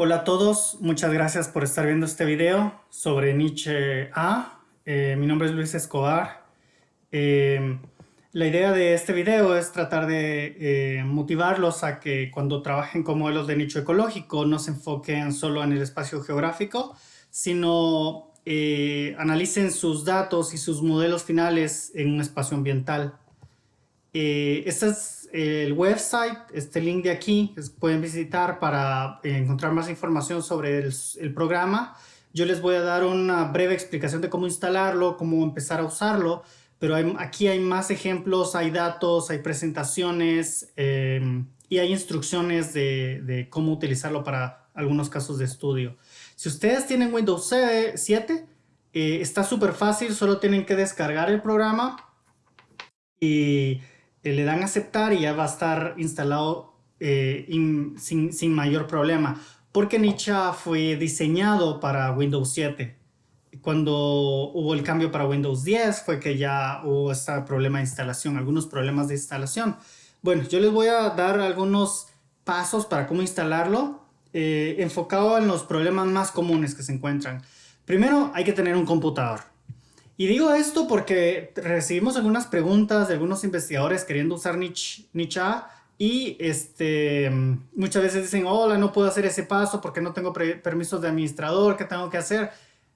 Hola a todos, muchas gracias por estar viendo este video sobre Nietzsche A. Eh, mi nombre es Luis Escobar. Eh, la idea de este video es tratar de eh, motivarlos a que cuando trabajen con modelos de nicho ecológico no se enfoquen solo en el espacio geográfico, sino analicen sus datos y sus modelos finales en un espacio ambiental. este el website, este link de aquí, pueden visitar para encontrar más información sobre el, programa. Yo les voy a dar una breve explicación de cómo instalarlo, cómo empezar a usarlo, pero aquí hay más ejemplos, hay datos, hay presentaciones eh, y hay instrucciones de, cómo utilizarlo para algunos casos de estudio. Si ustedes tienen Windows 7, eh, está súper fácil, solo tienen que descargar el programa y eh, le dan aceptar y ya va a estar instalado eh, sin, mayor problema. Porque Nietzsche fue diseñado para Windows 7. Cuando hubo el cambio para Windows 10 fue que ya hubo este problema de instalación, algunos problemas de instalación. Bueno, yo les voy a dar algunos pasos para cómo instalarlo, eh, enfocado en los problemas más comunes que se encuentran. Primero, hay que tener un computador. Y digo esto porque recibimos algunas preguntas de algunos investigadores queriendo usar Nietzsche, y este, muchas veces dicen, hola, no puedo hacer ese paso porque no tengo permisos de administrador, ¿qué tengo que hacer?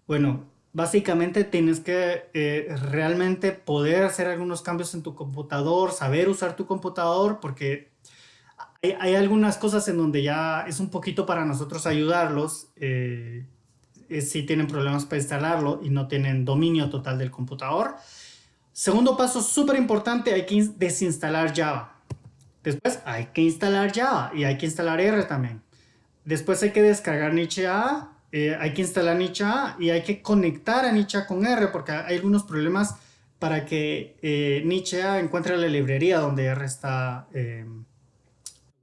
Bueno, básicamente tienes que eh, realmente poder hacer algunos cambios en tu computador, saber usar tu computador, porque hay, hay algunas cosas en donde ya es un poquito para nosotros ayudarlos. Eh, si tienen problemas para instalarlo y no tienen dominio total del computador. Segundo paso súper importante, hay que desinstalar Java. Después hay que instalar Java y hay que instalar R también. Después hay que descargar Nietzsche A, eh, hay que instalar Nietzsche A y hay que conectar a Nietzsche con R porque hay algunos problemas para que eh, Nietzsche A encuentre la librería donde R está eh,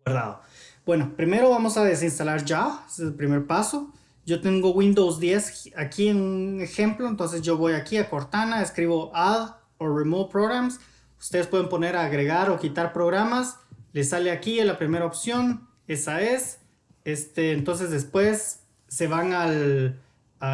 guardado. Bueno, primero vamos a desinstalar Java, ese es el primer paso. Yo tengo Windows 10 aquí en un ejemplo, entonces yo voy aquí a Cortana, escribo Add o Remove Programs. Ustedes pueden poner agregar o quitar programas. Les sale aquí la primera opción, esa es. Este, entonces después se van al...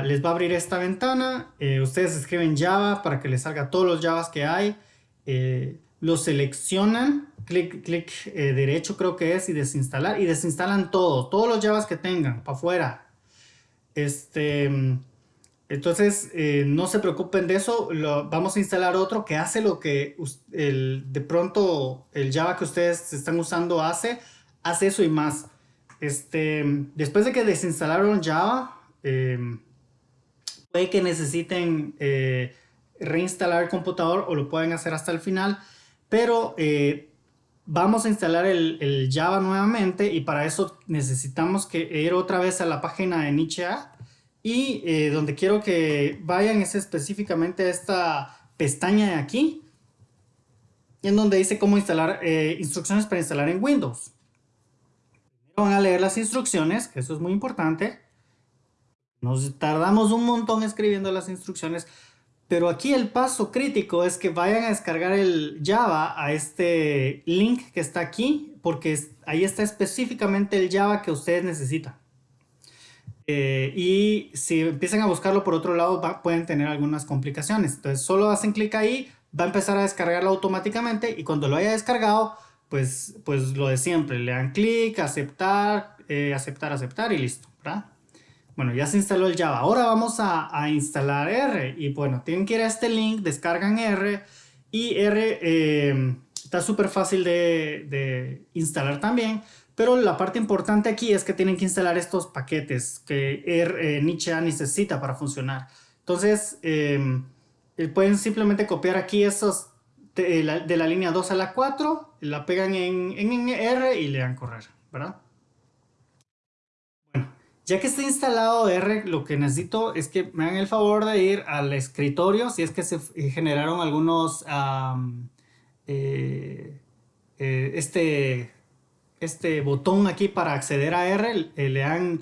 les va a abrir esta ventana. Eh, ustedes escriben Java para que les salga todos los Javas que hay. Eh, lo seleccionan, clic, clic eh, derecho creo que es y desinstalar. Y desinstalan todo, todos los Javas que tengan para afuera este, entonces, eh, no se preocupen de eso. vamos a instalar otro que hace lo que el, de pronto el Java que ustedes están usando hace. Hace eso y más. Este, después de que desinstalaron Java, em, puede que necesiten eh, reinstalar el computador o lo pueden hacer hasta el final. Pero eh, vamos a instalar el, Java nuevamente y para eso necesitamos que ir otra vez a la página de Nietzsche y eh, donde quiero que vayan es específicamente a esta pestaña de aquí en donde dice cómo instalar eh, instrucciones para instalar en Windows. van a leer las instrucciones, que eso es muy importante. Nos tardamos un montón escribiendo las instrucciones, pero aquí el paso crítico es que vayan a descargar el Java a este link que está aquí, porque ahí está específicamente el Java que ustedes necesitan. Eh, y si empiezan a buscarlo por otro lado, pueden tener algunas complicaciones. Entonces solo hacen clic ahí, va a empezar a descargarlo automáticamente y cuando lo haya descargado, pues, pues lo de siempre, le dan clic, aceptar, eh, aceptar, aceptar y listo, ¿verdad? Bueno, ya se instaló el Java. Ahora vamos a, instalar R. Y bueno, tienen que ir a este link, descargan R. Y R eh, está súper fácil de, instalar también. Pero la parte importante aquí es que tienen que instalar estos paquetes que R, eh, necesita para funcionar. Entonces, eh, pueden simplemente copiar aquí estos de la, línea 2 a la 4, la pegan en, en R y le dan correr, ¿verdad? Ya que está instalado R, lo que necesito es que me hagan el favor de ir al escritorio, si es que se generaron algunos, eh, eh, este, este botón aquí para acceder a R, eh, le dan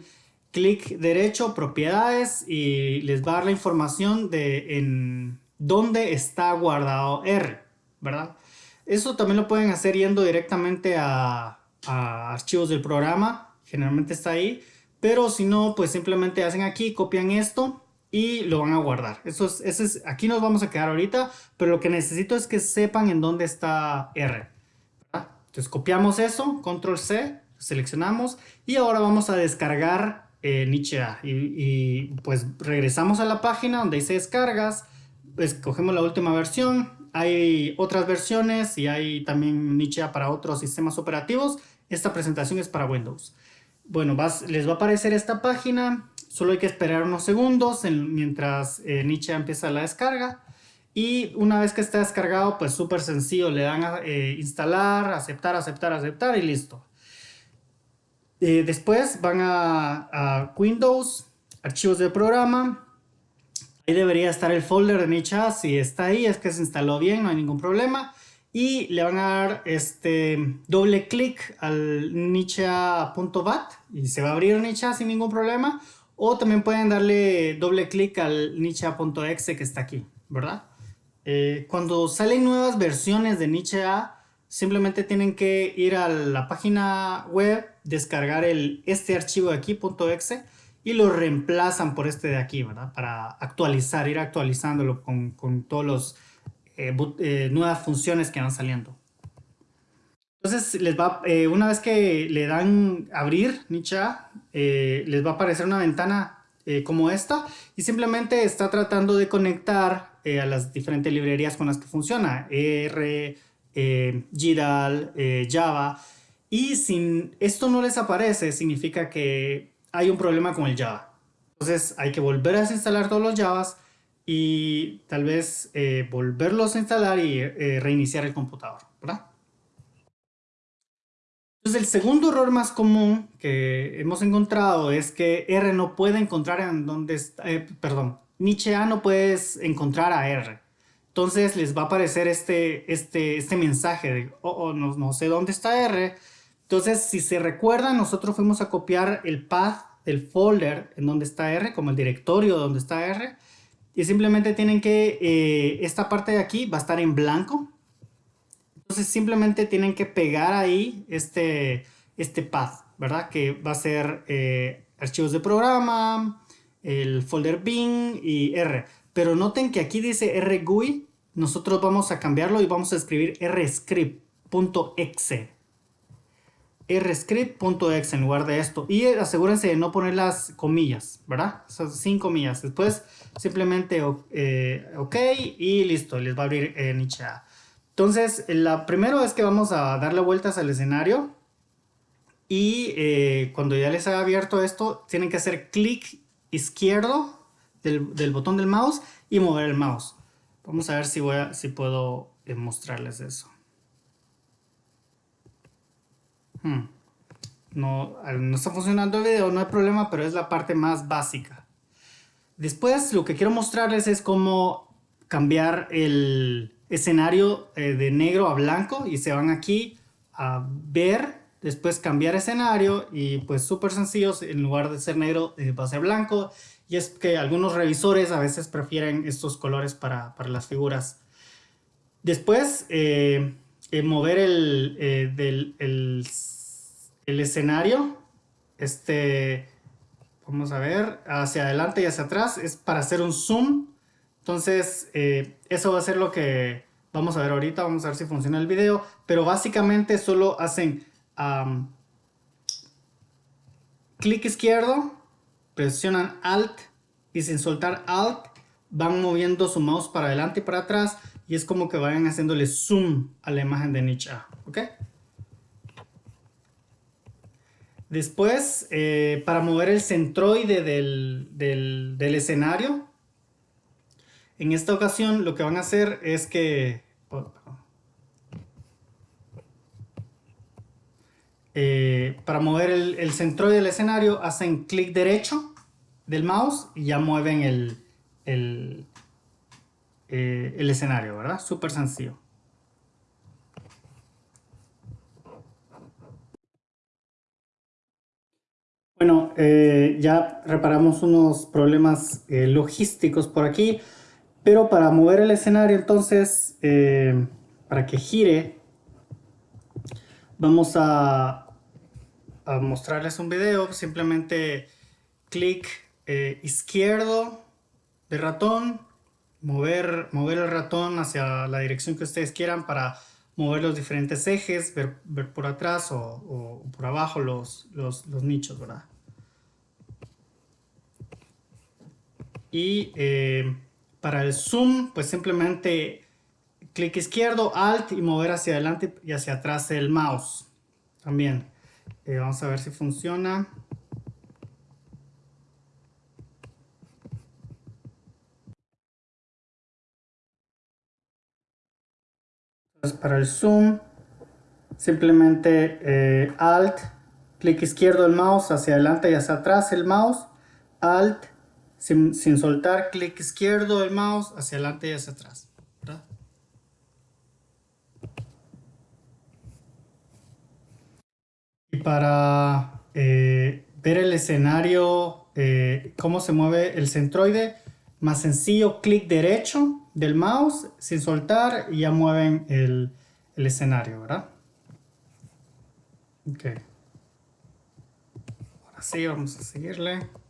clic derecho, propiedades, y les va a dar la información de en dónde está guardado R, ¿verdad? Eso también lo pueden hacer yendo directamente a archivos del programa, generalmente está ahí, pero si no, pues simplemente hacen aquí, copian esto y lo van a guardar. Eso es, es, aquí nos vamos a quedar ahorita, pero lo que necesito es que sepan en dónde está R. Entonces copiamos eso, control C, seleccionamos y ahora vamos a descargar eh, Nietzsche A. Y, pues regresamos a la página donde dice descargas, escogemos la última versión, hay otras versiones y hay también Nietzsche A para otros sistemas operativos. Esta presentación es para Windows. Bueno, les va a aparecer esta página, solo hay que esperar unos segundos mientras eh, Nietzsche empieza la descarga. Y una vez que está descargado, pues súper sencillo, le dan a eh, instalar, aceptar, aceptar, aceptar y listo. Eh, después van a, Windows, archivos de programa. Ahí debería estar el folder de Nicha. Si está ahí es que se instaló bien, no hay ningún problema. Y le van a dar este doble clic al nicha.bat y se va a abrir Nicha sin ningún problema. O también pueden darle doble clic al nicha.exe que está aquí, ¿verdad? Eh, cuando salen nuevas versiones de Nietzsche A, simplemente tienen que ir a la página web, descargar el, este archivo de aquí, .exe, y lo reemplazan por este de aquí, ¿verdad? Para actualizar, ir actualizándolo con, con todas las eh, eh, nuevas funciones que van saliendo. Entonces, les va, una vez que le dan abrir Nietzsche A, les va a aparecer una ventana como esta y simplemente está tratando de conectar eh, a las diferentes librerías con las que funciona, R, eh, eh, Java, y si esto no les aparece, significa que hay un problema con el Java. Entonces hay que volver a desinstalar todos los Javas y tal vez volverlos a instalar y reiniciar el computador, ¿verdad? Entonces el segundo error más común que hemos encontrado es que R no puede encontrar en dónde está, perdón, Nietzsche A no puedes encontrar a R. Entonces les va a aparecer este, este, este mensaje de, oh, oh no, no, sé dónde está R. Entonces, si se recuerdan, nosotros fuimos a copiar el path del folder en donde está R, como el directorio donde está R. Y simplemente tienen que, eh, esta parte de aquí va a estar en blanco. Entonces simplemente tienen que pegar ahí este, este path, ¿verdad? Que va a ser eh, archivos de programa, el folder bin y R. Pero noten que aquí dice rgui, nosotros vamos a cambiarlo y vamos a escribir rscript.exe. rscript.exe en lugar de esto. Y asegúrense de no poner las comillas, ¿verdad? sin comillas. Después simplemente eh, ok y listo, les va a abrir en Nietzsche Entonces, la primero es que vamos a darle vueltas al escenario. Y eh, cuando ya les haya abierto esto, tienen que hacer clic izquierdo del, botón del mouse y mover el mouse. Vamos a ver si, voy si puedo eh, mostrarles eso. Hmm. No, no está funcionando el video, no hay problema, pero es la parte más básica. Después lo que quiero mostrarles es cómo cambiar el escenario eh, de negro a blanco y se van aquí a ver después cambiar escenario y pues súper sencillo, en lugar de ser negro eh, va a ser blanco y es que algunos revisores a veces prefieren estos colores para, las figuras. Después eh, mover el, el, escenario, este, vamos a ver, hacia adelante y hacia atrás es para hacer un zoom, entonces eso va a ser lo que vamos a ver ahorita, vamos a ver si funciona el video, pero básicamente solo hacen clic izquierdo, presionan Alt y sin soltar Alt van moviendo su mouse para adelante y para atrás y es como que vayan haciéndole zoom a la imagen de Nietzsche. ¿ok? Después, eh, para mover el centroide del, del, escenario, en esta ocasión lo que van a hacer es que... Oh, Eh, para mover el, centroide del escenario hacen clic derecho del mouse y ya mueven el, el, eh, el escenario, ¿verdad? Súper sencillo. Bueno, eh, ya reparamos unos problemas logísticos por aquí, pero para mover el escenario entonces, para que gire, vamos a mostrarles un video, simplemente clic eh, izquierdo de ratón, mover, mover el ratón hacia la dirección que ustedes quieran para mover los diferentes ejes, ver, por atrás o, por abajo los, los, nichos, ¿verdad? Y eh, para el zoom, pues simplemente clic izquierdo, alt y mover hacia adelante y hacia atrás el mouse. También. Eh, vamos a ver si funciona. para el zoom, simplemente eh, Alt, clic izquierdo el mouse hacia adelante y hacia atrás el mouse, Alt, sin, soltar, clic izquierdo el mouse hacia adelante y hacia atrás. Y para eh, ver el escenario, eh, cómo se mueve el centroide, más sencillo, clic derecho del mouse sin soltar y ya mueven el, escenario, ¿verdad? Ok. Ahora sí, vamos a seguirle.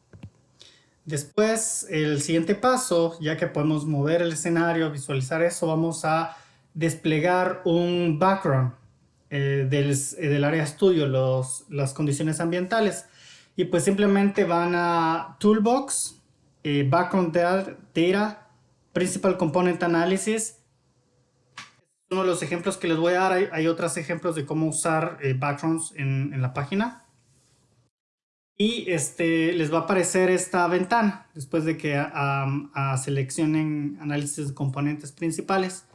Después, el siguiente paso, ya que podemos mover el escenario, visualizar eso, vamos a desplegar un background eh, del, eh, del, área estudio, los, las condiciones ambientales. Y pues simplemente van a Toolbox, eh, Background Data, Principal Component Analysis. Uno de los ejemplos que les voy a dar, hay, otros ejemplos de cómo usar eh, backgrounds en, la página. Y este, les va a aparecer esta ventana después de que seleccionen análisis de componentes principales.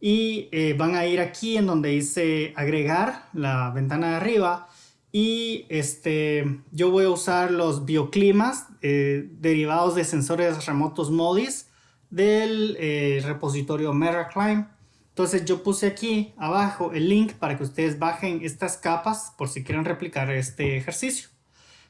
Y eh, van a ir aquí en donde dice agregar, la ventana de arriba. Y este, yo voy a usar los bioclimas eh, derivados de sensores remotos MODIS del eh, repositorio MetaClimb. Entonces yo puse aquí abajo el link para que ustedes bajen estas capas por si quieren replicar este ejercicio.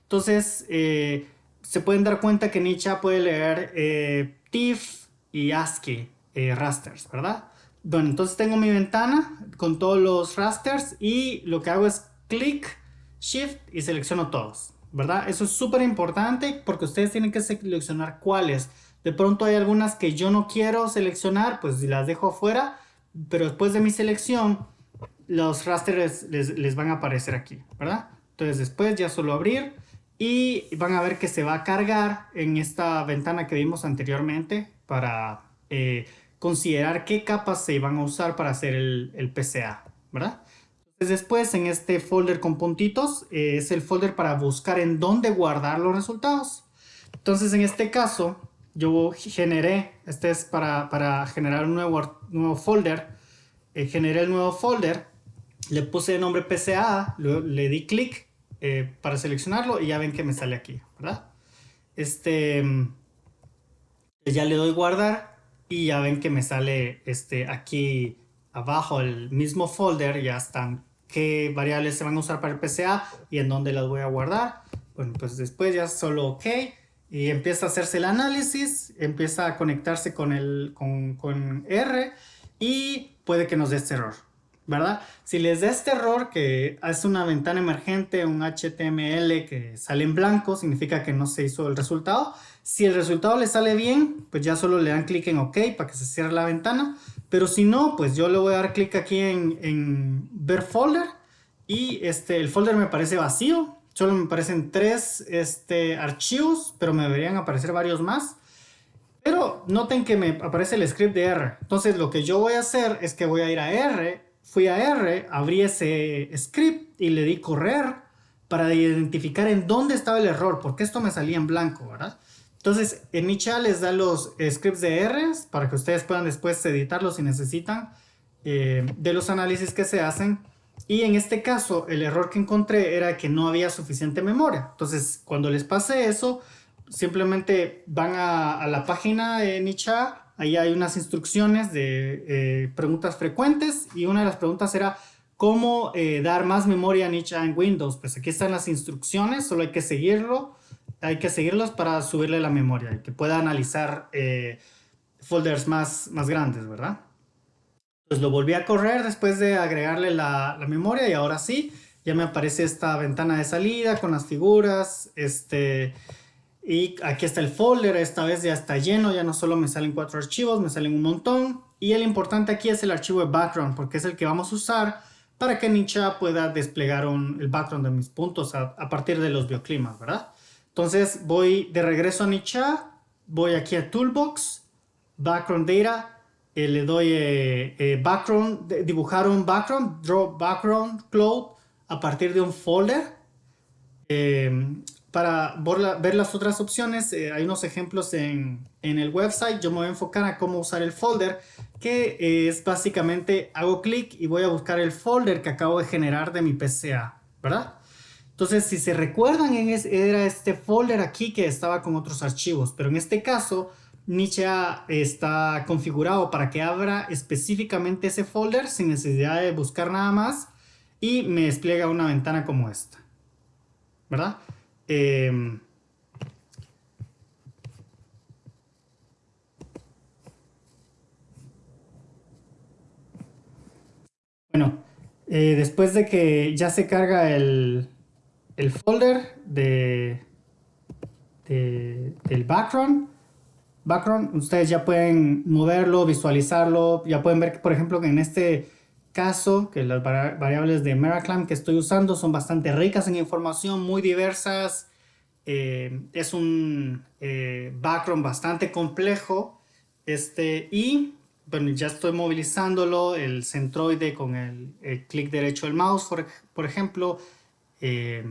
Entonces eh, se pueden dar cuenta que Nicha puede leer eh, TIFF y ASCII rasters, ¿verdad? Bueno, entonces tengo mi ventana con todos los rasters y lo que hago es clic, shift y selecciono todos, ¿verdad? Eso es súper importante porque ustedes tienen que seleccionar cuáles de pronto hay algunas que yo no quiero seleccionar, pues las dejo afuera, pero después de mi selección, los rasters les, van a aparecer aquí, ¿verdad? Entonces después ya solo abrir y van a ver que se va a cargar en esta ventana que vimos anteriormente para eh, considerar qué capas se van a usar para hacer el, PCA, ¿verdad? Entonces después en este folder con puntitos eh, es el folder para buscar en dónde guardar los resultados. Entonces en este caso yo generé, este es para, generar un nuevo, nuevo folder, eh, generé el nuevo folder, le puse el nombre PCA, le di clic eh, para seleccionarlo y ya ven que me sale aquí, ¿verdad? Este, ya le doy guardar y ya ven que me sale este, aquí abajo el mismo folder, ya están qué variables se van a usar para el PCA y en dónde las voy a guardar. Bueno, pues después ya solo OK y empieza a hacerse el análisis, empieza a conectarse con, el, con, R y puede que nos dé este error, ¿verdad? Si les da este error que es una ventana emergente, un HTML que sale en blanco, significa que no se hizo el resultado. Si el resultado le sale bien, pues ya solo le dan clic en OK para que se cierre la ventana. Pero si no, pues yo le voy a dar clic aquí en, en ver folder y este, el folder me parece vacío, Solo me aparecen tres este, archivos, pero me deberían aparecer varios más. Pero noten que me aparece el script de R. Entonces lo que yo voy a hacer es que voy a ir a R, fui a R, abrí ese script y le di correr para identificar en dónde estaba el error, porque esto me salía en blanco, ¿verdad? Entonces en mi chat les da los scripts de R para que ustedes puedan después editarlos si necesitan eh, de los análisis que se hacen y en este caso, el error que encontré era que no había suficiente memoria. Entonces, cuando les pase eso, simplemente van a, la página de Nicha. Ahí hay unas instrucciones de eh, preguntas frecuentes. Y una de las preguntas era, ¿cómo eh, dar más memoria a Nicha en Windows? Pues aquí están las instrucciones, solo hay que seguirlo. Hay que seguirlos para subirle la memoria y que pueda analizar eh, folders más, más grandes, ¿verdad? Pues lo volví a correr después de agregarle la, memoria y ahora sí, ya me aparece esta ventana de salida con las figuras, este, y aquí está el folder, esta vez ya está lleno, ya no solo me salen cuatro archivos, me salen un montón. Y el importante aquí es el archivo de background, porque es el que vamos a usar para que Ninja pueda desplegar el background de mis puntos a, partir de los bioclimas, ¿verdad? Entonces voy de regreso a Ninja, voy aquí a Toolbox, Background Data, eh, le doy eh, eh, background, dibujar un background, draw background cloud a partir de un folder para ver las otras opciones, eh, hay unos ejemplos en, el website. Yo me voy a enfocar a cómo usar el folder, que es básicamente hago clic y voy a buscar el folder que acabo de generar de mi PCA, ¿verdad? Entonces, si se recuerdan, era este folder aquí que estaba con otros archivos, pero en este caso, Nietzsche está configurado para que abra específicamente ese folder sin necesidad de buscar nada más y me despliega una ventana como esta, ¿verdad? Em, bueno, eh, después de que ya se carga el, folder de, del background, background, ustedes ya pueden moverlo, visualizarlo, ya pueden ver, por ejemplo, que en este caso, que las variables de Meraclam que estoy usando son bastante ricas en información, muy diversas. Eh, es un eh, background bastante complejo. Este, y bueno, ya estoy movilizándolo, el centroide con el, clic derecho del mouse, por, por ejemplo. Eh,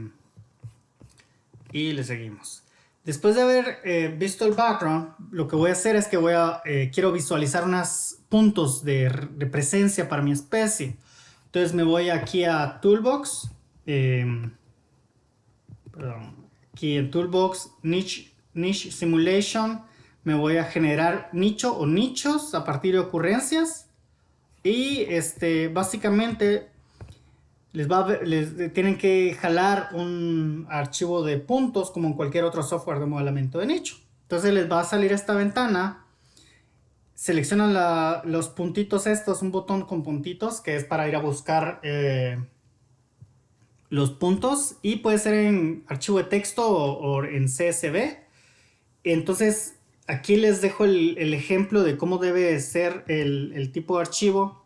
y le seguimos. Después de haber visto el background, lo que voy a hacer es que voy a, quiero visualizar unas puntos de, presencia para mi especie. Entonces me voy aquí a Toolbox, em, aquí en Toolbox, niche, niche Simulation, me voy a generar nicho o nichos a partir de ocurrencias y este, básicamente les, les tienen que jalar un archivo de puntos como en cualquier otro software de modelamiento de nicho. Entonces les va a salir esta ventana seleccionan los puntitos estos, un botón con puntitos que es para ir a buscar eh, los puntos y puede ser en archivo de texto o, en CSV. Entonces aquí les dejo el, ejemplo de cómo debe ser el, tipo de archivo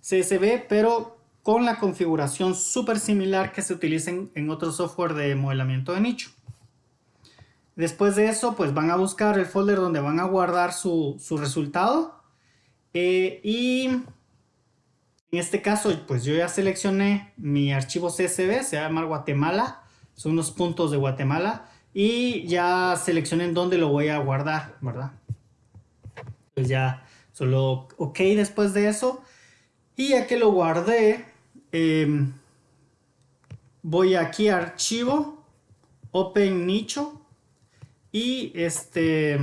CSV, pero con la configuración súper similar que se utiliza en otro software de modelamiento de nicho. Después de eso, pues van a buscar el folder donde van a guardar su, resultado. Eh, y en este caso, pues yo ya seleccioné mi archivo CSV, se llama Guatemala. Son unos puntos de Guatemala. Y ya seleccioné en dónde lo voy a guardar, ¿verdad? Pues ya solo OK después de eso. Y ya que lo guardé, em, voy aquí a archivo, open nicho y este,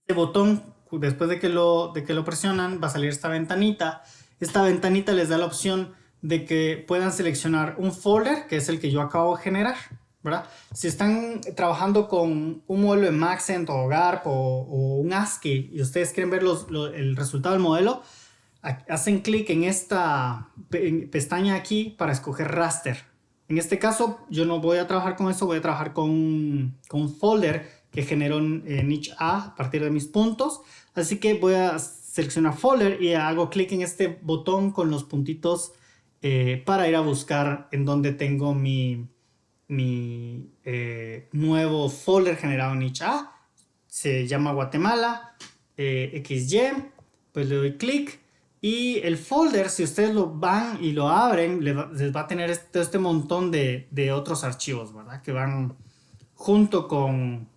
este botón, después de que, lo, de que lo presionan, va a salir esta ventanita. Esta ventanita les da la opción de que puedan seleccionar un folder, que es el que yo acabo de generar. ¿verdad? Si están trabajando con un modelo de Maxent o GARP o, un ASCII y ustedes quieren ver el resultado del modelo, hacen clic en esta pestaña aquí para escoger raster. En este caso, yo no voy a trabajar con eso, voy a trabajar con, un folder que generó en niche A a partir de mis puntos. Así que voy a seleccionar folder y hago clic en este botón con los puntitos eh, para ir a buscar en donde tengo mi, mi eh, nuevo folder generado en niche A. Se llama Guatemala, eh, XY, pues le doy clic y el folder, si ustedes lo van y lo abren, les va, a tener este, este montón de, otros archivos, ¿verdad? Que van junto con,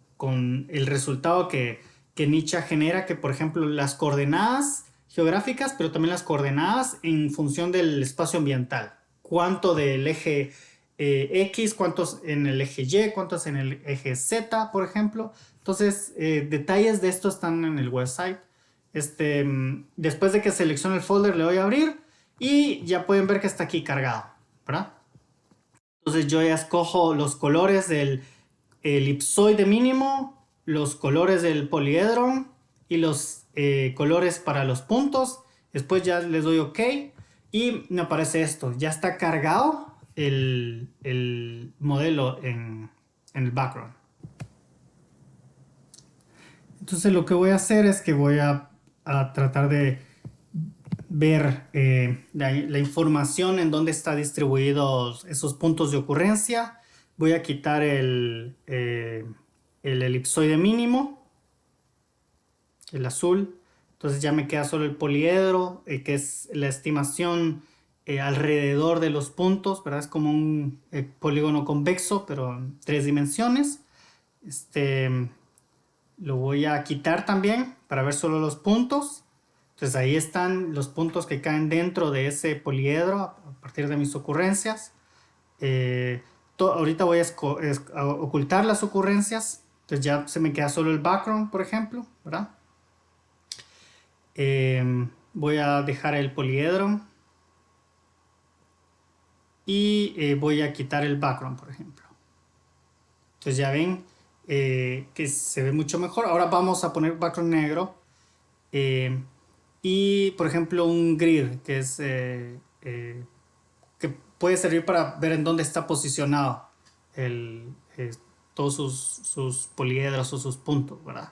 el resultado que, que Nietzsche genera, que por ejemplo las coordenadas geográficas, pero también las coordenadas en función del espacio ambiental. Cuánto del eje eh, X, cuántos en el eje Y, cuántos en el eje Z, por ejemplo. Entonces, eh, detalles de esto están en el website. Este, después de que seleccione el folder le doy a abrir y ya pueden ver que está aquí cargado, ¿verdad? Entonces yo ya escojo los colores del elipsoide mínimo, los colores del poliedro y los eh, colores para los puntos. Después ya les doy OK y me aparece esto, ya está cargado el, modelo en, el background. Entonces lo que voy a hacer es que voy a, tratar de ver eh, la, información en dónde están distribuidos esos puntos de ocurrencia. Voy a quitar el, eh, el elipsoide mínimo, el azul, entonces ya me queda solo el poliedro, eh, que es la estimación eh, alrededor de los puntos, ¿verdad? Es como un eh, polígono convexo, pero en tres dimensiones. Este, lo voy a quitar también para ver solo los puntos. Entonces ahí están los puntos que caen dentro de ese poliedro a partir de mis ocurrencias. ahorita voy a, ocultar las ocurrencias. Entonces ya se me queda solo el background, por ejemplo, ¿verdad? Em, voy a dejar el poliedro y eh, voy a quitar el background, por ejemplo. Entonces ya ven eh, que se ve mucho mejor. Ahora vamos a poner background negro em, y, por ejemplo, un grid que es eh, que puede servir para ver en dónde está posicionado todos sus, sus poliedros o sus puntos, ¿verdad?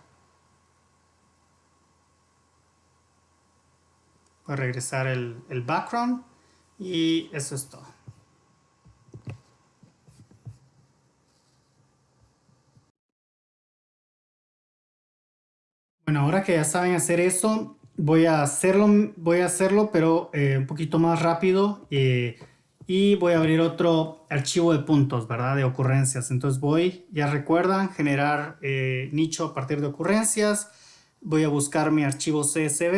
Voy a regresar el, background y eso es todo. Bueno, ahora que ya saben hacer eso, voy a hacerlo, voy a hacerlo pero eh, un poquito más rápido eh, y voy a abrir otro archivo de puntos, ¿verdad? De ocurrencias. Entonces voy, ya recuerdan, generar eh, nicho a partir de ocurrencias. Voy a buscar mi archivo CSV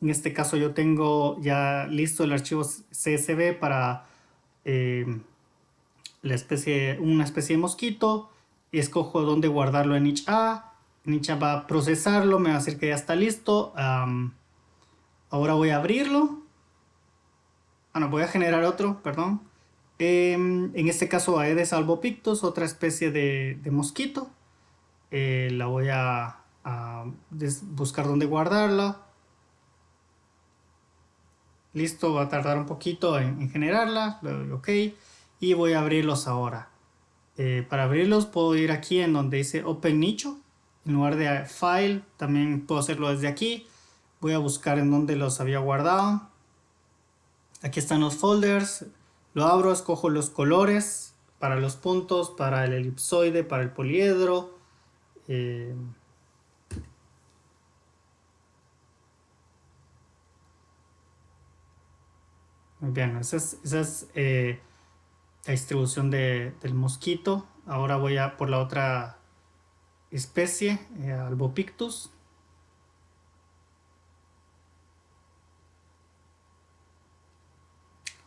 en este caso yo tengo ya listo el archivo CSV para la especie, una especie de mosquito. Escojo dónde guardarlo en niche A. Niche A va a procesarlo, me va a decir que ya está listo. ahora voy a abrirlo. Ah, no, voy a generar otro, perdón. Em, en este caso Aedes albopictus, otra especie de, mosquito. Eh, la voy a, buscar dónde guardarla listo, va a tardar un poquito en, generarla, ok, y voy a abrirlos ahora. Eh, para abrirlos puedo ir aquí en donde dice Open Nicho, en lugar de File, también puedo hacerlo desde aquí. Voy a buscar en donde los había guardado. Aquí están los folders, lo abro, escojo los colores para los puntos, para el elipsoide, para el poliedro. Eh, bien, esa es, eh, la distribución del mosquito. Ahora voy a por la otra especie, eh, Albopictus.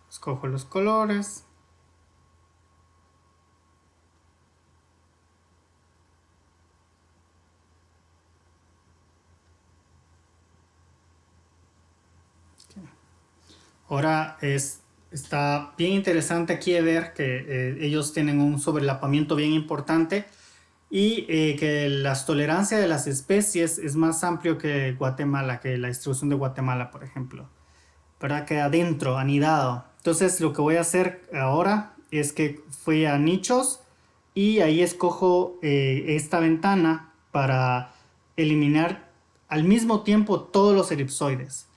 Escojo los colores. Ahora es, está bien interesante aquí ver que eh, ellos tienen un sobrelapamiento bien importante y eh, que la tolerancia de las especies es más amplio que Guatemala, que la distribución de Guatemala, por ejemplo. ¿Verdad? Que adentro, anidado. Entonces lo que voy a hacer ahora es que fui a nichos y ahí escojo eh, esta ventana para eliminar al mismo tiempo todos los elipsoides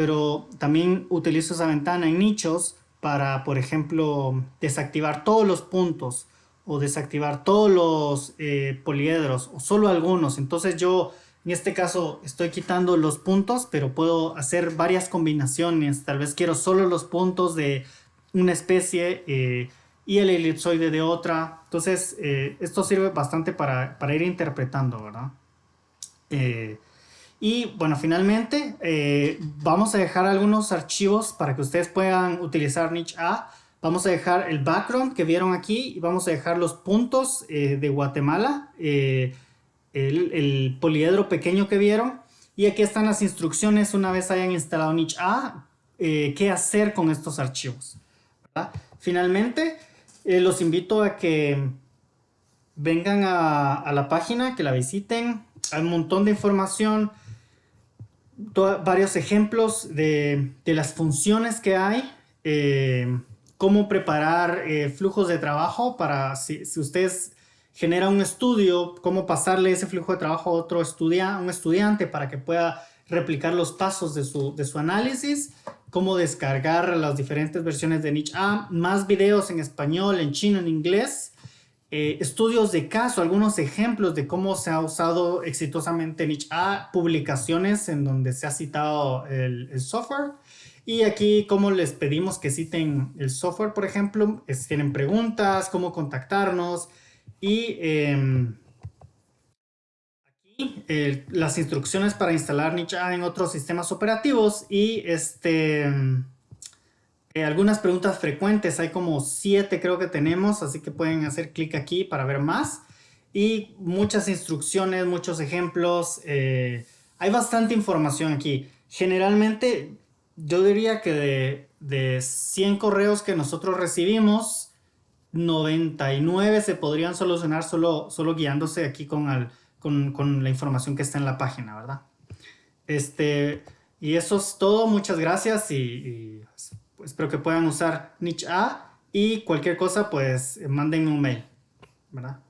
pero también utilizo esa ventana en nichos para, por ejemplo, desactivar todos los puntos o desactivar todos los eh, poliedros o solo algunos. Entonces yo en este caso estoy quitando los puntos, pero puedo hacer varias combinaciones. Tal vez quiero solo los puntos de una especie eh, y el elipsoide de otra. Entonces eh, esto sirve bastante para, para ir interpretando, ¿verdad? Y bueno, finalmente vamos a dejar algunos archivos para que ustedes puedan utilizar niche A. Vamos a dejar el background que vieron aquí y vamos a dejar los puntos eh, de Guatemala, eh, el, poliedro pequeño que vieron. Y aquí están las instrucciones una vez hayan instalado niche A, qué hacer con estos archivos. Finalmente, los invito a que vengan a, la página, que la visiten. Hay un montón de información varios ejemplos de, las funciones que hay, eh, cómo preparar eh, flujos de trabajo para si, si ustedes genera un estudio, cómo pasarle ese flujo de trabajo a otro estudiante, un estudiante para que pueda replicar los pasos de su, de su análisis, cómo descargar las diferentes versiones de Niche A, más videos en español, en chino, en inglés, eh, estudios de caso, algunos ejemplos de cómo se ha usado exitosamente Niche A, publicaciones en donde se ha citado el, el software, y aquí, como les pedimos que citen el software, por ejemplo, si tienen preguntas, cómo contactarnos, y em, aquí las instrucciones para instalar Nicha en otros sistemas operativos y este, em, eh, algunas preguntas frecuentes. Hay como siete creo que tenemos, así que pueden hacer clic aquí para ver más. Y muchas instrucciones, muchos ejemplos. Eh, hay bastante información aquí. Generalmente yo diría que de, de 100 correos que nosotros recibimos, 99 se podrían solucionar solo, solo guiándose aquí con, con, la información que está en la página, ¿verdad? Este, y eso es todo, muchas gracias y, espero que puedan usar Niche A y cualquier cosa pues manden un mail, ¿verdad?